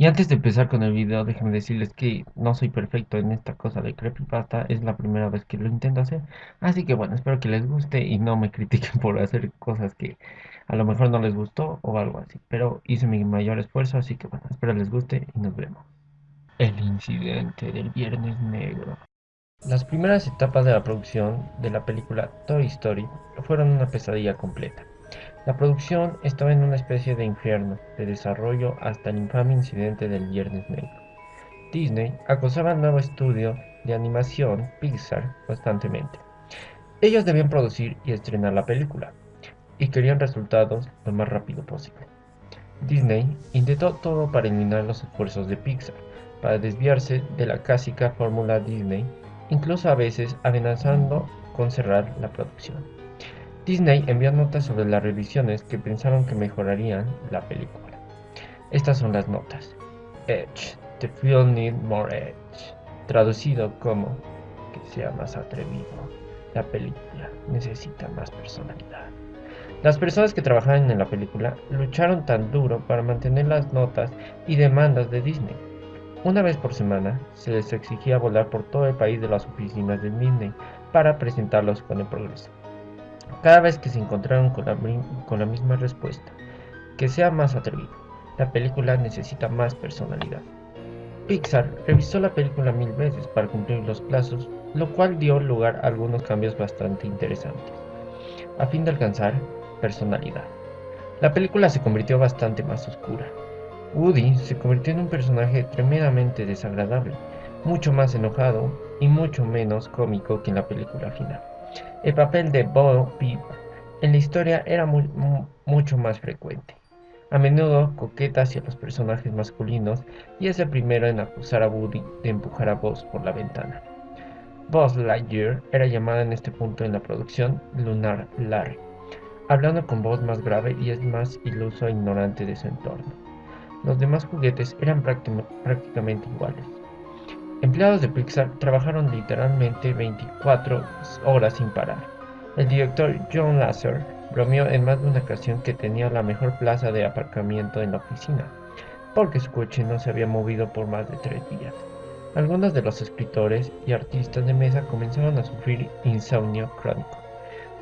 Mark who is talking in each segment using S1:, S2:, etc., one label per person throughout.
S1: Y antes de empezar con el video, déjenme decirles que no soy perfecto en esta cosa de creepypasta, es la primera vez que lo intento hacer, así que bueno, espero que les guste y no me critiquen por hacer cosas que a lo mejor no les gustó o algo así, pero hice mi mayor esfuerzo, así que bueno, espero les guste y nos vemos. El incidente del Viernes Negro. Las primeras etapas de la producción de la película Toy Story fueron una pesadilla completa. La producción estaba en una especie de infierno de desarrollo hasta el infame incidente del Viernes Negro. Disney acosaba al nuevo estudio de animación Pixar constantemente. Ellos debían producir y estrenar la película, y querían resultados lo más rápido posible. Disney intentó todo para eliminar los esfuerzos de Pixar, para desviarse de la clásica fórmula Disney, incluso a veces amenazando con cerrar la producción. Disney envió notas sobre las revisiones que pensaron que mejorarían la película. Estas son las notas. Edge. The film need more edge. Traducido como que sea más atrevido. La película necesita más personalidad. Las personas que trabajaban en la película lucharon tan duro para mantener las notas y demandas de Disney. Una vez por semana se les exigía volar por todo el país de las oficinas de Disney para presentarlos con el progreso cada vez que se encontraron con la, misma respuesta, que sea más atrevido. La película necesita más personalidad. Pixar revisó la película mil veces para cumplir los plazos, lo cual dio lugar a algunos cambios bastante interesantes, a fin de alcanzar personalidad. La película se convirtió bastante más oscura. Woody se convirtió en un personaje tremendamente desagradable, mucho más enojado y mucho menos cómico que en la película final. El papel de Bo Peep en la historia era mucho más frecuente. A menudo coqueta hacia los personajes masculinos y es el primero en acusar a Woody de empujar a Buzz por la ventana. Buzz Lightyear era llamada en este punto en la producción Lunar Larry, hablando con voz más grave y es más iluso e ignorante de su entorno. Los demás juguetes eran prácticamente iguales. Empleados de Pixar trabajaron literalmente 24 horas sin parar. El director John Lasser bromeó en más de una ocasión que tenía la mejor plaza de aparcamiento en la oficina, porque su coche no se había movido por más de tres días. Algunos de los escritores y artistas de mesa comenzaron a sufrir insomnio crónico.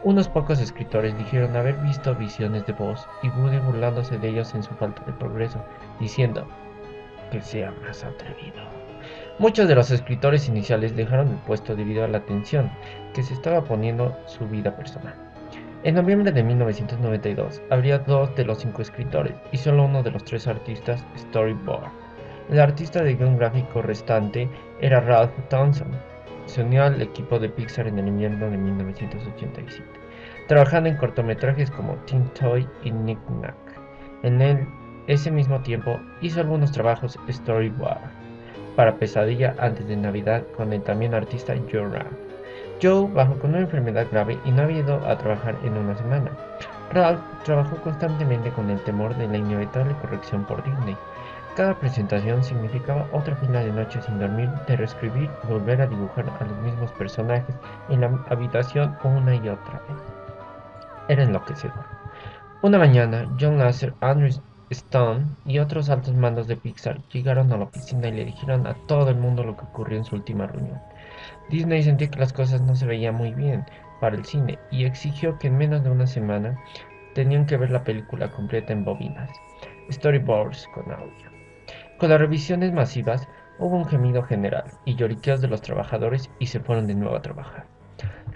S1: Unos pocos escritores dijeron haber visto visiones de voz y Woody burlándose de ellos en su falta de progreso, diciendo que sea más atrevido. Muchos de los escritores iniciales dejaron el puesto debido a la tensión que se estaba poniendo su vida personal. En noviembre de 1992 habría dos de los cinco escritores y solo uno de los tres artistas storyboard. El artista de guion gráfico restante era Ralph Townsend. Se unió al equipo de Pixar en el invierno de 1987, trabajando en cortometrajes como Teen Toy y Nick Nack. En él, ese mismo tiempo, hizo algunos trabajos storyboard para Pesadilla antes de Navidad con el también artista Joe. Joe bajó con una enfermedad grave y no había ido a trabajar en una semana. Ralph trabajó constantemente con el temor de la inevitable corrección por Disney. Cada presentación significaba otra fila de noches sin dormir, de reescribir y volver a dibujar a los mismos personajes en la habitación una y otra vez. Era enloquecedor. Una mañana, John Lasser, Andrew Stone y otros altos mandos de Pixar llegaron a la oficina y le dijeron a todo el mundo lo que ocurrió en su última reunión. Disney sentía que las cosas no se veían muy bien para el cine y exigió que en menos de una semana tenían que ver la película completa en bobinas, storyboards con audio. Con las revisiones masivas hubo un gemido general y lloriqueos de los trabajadores y se fueron de nuevo a trabajar.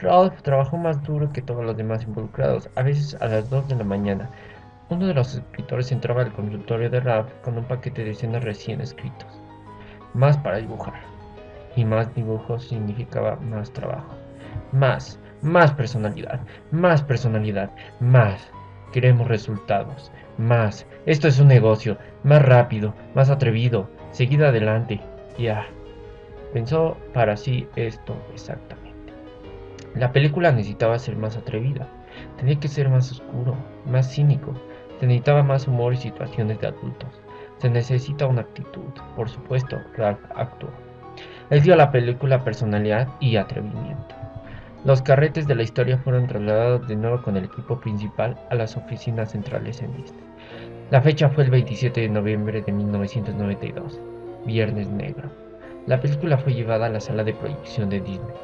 S1: Ralph trabajó más duro que todos los demás involucrados, a veces a las 2 de la mañana, uno de los escritores entraba al consultorio de Ralph con un paquete de escenas recién escritos. Más para dibujar. Y más dibujos significaba más trabajo. Más, más personalidad, más personalidad, más. Queremos resultados. Más. Esto es un negocio. Más rápido, más atrevido. Seguida adelante. Ya. Pensó para sí esto exactamente. La película necesitaba ser más atrevida. Tenía que ser más oscuro, más cínico, se necesitaba más humor y situaciones de adultos. Se necesita una actitud. Por supuesto, Ralph actuó. Él dio a la película personalidad y atrevimiento. Los carretes de la historia fueron trasladados de nuevo con el equipo principal a las oficinas centrales en Disney. La fecha fue el 27 de noviembre de 1992, Viernes Negro. La película fue llevada a la sala de proyección de Disney.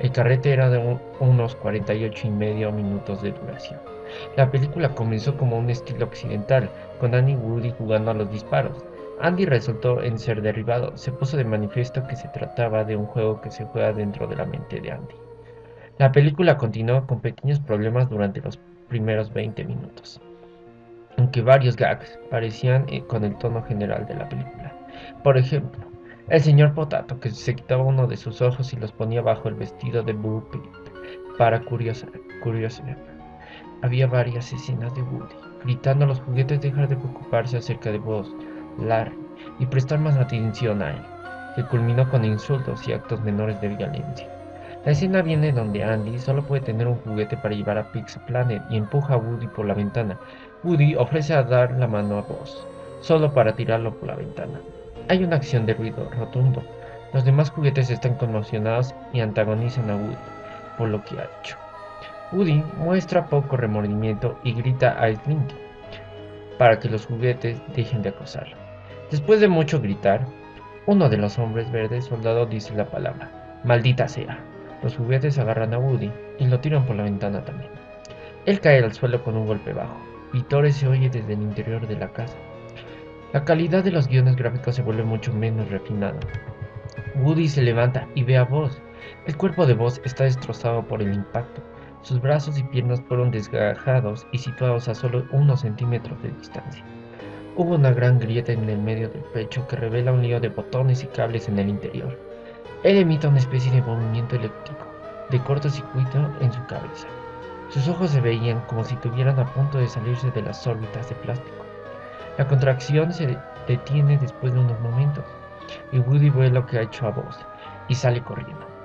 S1: El carrete era de unos 48 y medio minutos de duración. La película comenzó como un estilo occidental, con Andy Woody jugando a los disparos. Andy resultó en ser derribado. Se puso de manifiesto que se trataba de un juego que se juega dentro de la mente de Andy. La película continuó con pequeños problemas durante los primeros 20 minutos aunque varios gags parecían eh, con el tono general de la película. Por ejemplo, el señor Potato que se quitaba uno de sus ojos y los ponía bajo el vestido de Boo para curiosidad. Había varias escenas de Woody gritando a los juguetes dejar de preocuparse acerca de vos, Larry, y prestar más atención a él, que culminó con insultos y actos menores de violencia. La escena viene donde Andy solo puede tener un juguete para llevar a Pizza Planet y empuja a Woody por la ventana, Woody ofrece a dar la mano a Buzz, solo para tirarlo por la ventana. Hay una acción de ruido rotundo. Los demás juguetes están conmocionados y antagonizan a Woody por lo que ha hecho. Woody muestra poco remordimiento y grita a Slinky para que los juguetes dejen de acosarlo. Después de mucho gritar, uno de los hombres verdes soldados dice la palabra, maldita sea. Los juguetes agarran a Woody y lo tiran por la ventana también. Él cae al suelo con un golpe bajo. Vitores se oye desde el interior de la casa. La calidad de los guiones gráficos se vuelve mucho menos refinada. Woody se levanta y ve a Buzz. El cuerpo de Buzz está destrozado por el impacto. Sus brazos y piernas fueron desgajados y situados a solo unos centímetros de distancia. Hubo una gran grieta en el medio del pecho que revela un lío de botones y cables en el interior. Él emite una especie de movimiento eléctrico de cortocircuito en su cabeza. Sus ojos se veían como si estuvieran a punto de salirse de las órbitas de plástico. La contracción se detiene después de unos momentos y Woody ve lo que ha hecho a Buzz y sale corriendo.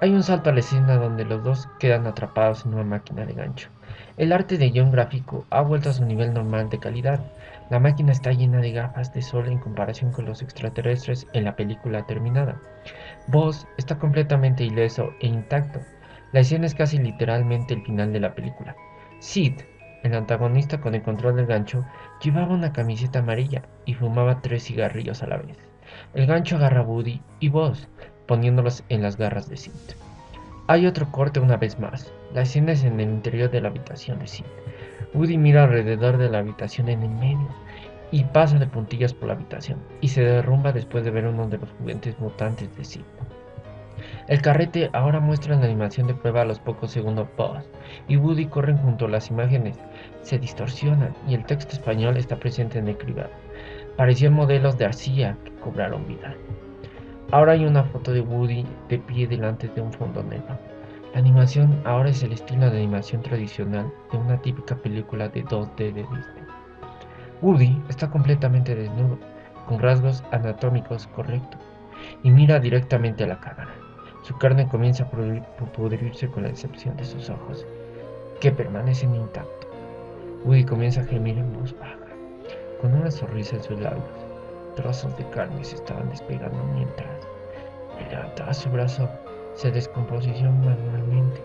S1: Hay un salto a la escena donde los dos quedan atrapados en una máquina de gancho. El arte de guion gráfico ha vuelto a su nivel normal de calidad. La máquina está llena de gafas de sol en comparación con los extraterrestres en la película terminada. Buzz está completamente ileso e intacto, la escena es casi literalmente el final de la película. Sid, el antagonista con el control del gancho, llevaba una camiseta amarilla y fumaba tres cigarrillos a la vez. El gancho agarra a Woody y Buzz, poniéndolos en las garras de Sid. Hay otro corte una vez más. La escena es en el interior de la habitación de Sid. Woody mira alrededor de la habitación en el medio y pasa de puntillas por la habitación y se derrumba después de ver uno de los juguetes mutantes de Sid. El carrete ahora muestra la animación de prueba a los pocos segundos Buzz y Woody corren junto a las imágenes, se distorsionan y el texto español está presente en el cribado. Parecían modelos de arcilla que cobraron vida. Ahora hay una foto de Woody de pie delante de un fondo negro. La animación ahora es el estilo de animación tradicional de una típica película de 2D de Disney. Woody está completamente desnudo, con rasgos anatómicos correctos, y mira directamente a la cámara. Su carne comienza a pudrirse con la excepción de sus ojos, que permanecen intactos. Woody comienza a gemir en voz baja, con una sonrisa en sus labios. Trozos de carne se estaban despegando mientras levantaba su brazo, se descomposición manualmente.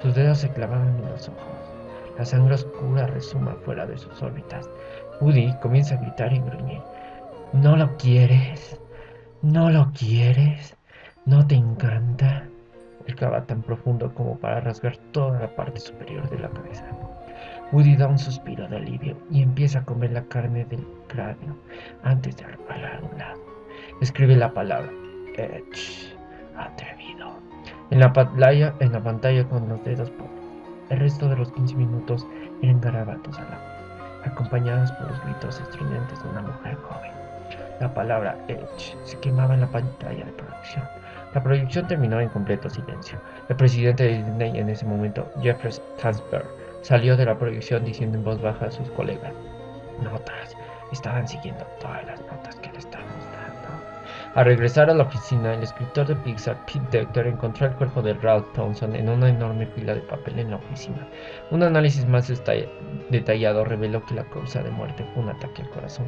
S1: Sus dedos se clavaban en los ojos. La sangre oscura resuma fuera de sus órbitas. Woody comienza a gritar y gruñir. ¿No lo quieres? ¿No lo quieres? ¿No te encanta? El cava tan profundo como para rasgar toda la parte superior de la cabeza. Woody da un suspiro de alivio y empieza a comer la carne del cráneo antes de reparar a un lado. Escribe la palabra Edge, atrevido, en la, pantalla, con los dedos por El resto de los 15 minutos eran garabatos a la acompañados por los gritos estridentes de una mujer joven. La palabra Edge se quemaba en la pantalla de producción. La proyección terminó en completo silencio. El presidente de Disney en ese momento, Jeffrey Tansberg, salió de la proyección diciendo en voz baja a sus colegas, notas, estaban siguiendo todas las notas que le estábamos dando. Al regresar a la oficina, el escritor de Pixar, Pete Docter, encontró el cuerpo de Ralph Townsend en una enorme pila de papel en la oficina. Un análisis más detallado reveló que la causa de muerte fue un ataque al corazón,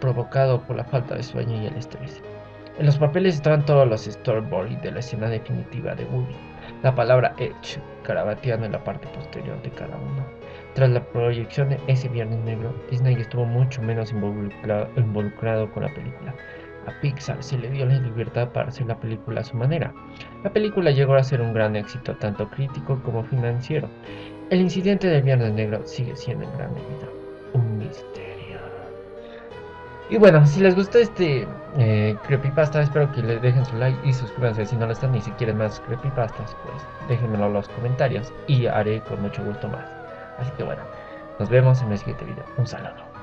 S1: provocado por la falta de sueño y el estrés. En los papeles estaban todos los storyboards de la escena definitiva de Woody. La palabra Edge carabateando en la parte posterior de cada uno. Tras la proyección de ese Viernes Negro, Disney estuvo mucho menos involucrado, con la película. A Pixar se le dio la libertad para hacer la película a su manera. La película llegó a ser un gran éxito tanto crítico como financiero. El incidente del Viernes Negro sigue siendo en gran medida un misterio. Y bueno, si les gustó este eh, creepypasta, espero que le dejen su like y suscríbanse si no lo están y si quieren más creepypastas, pues déjenmelo en los comentarios y haré con mucho gusto más. Así que bueno, nos vemos en el siguiente video. Un saludo.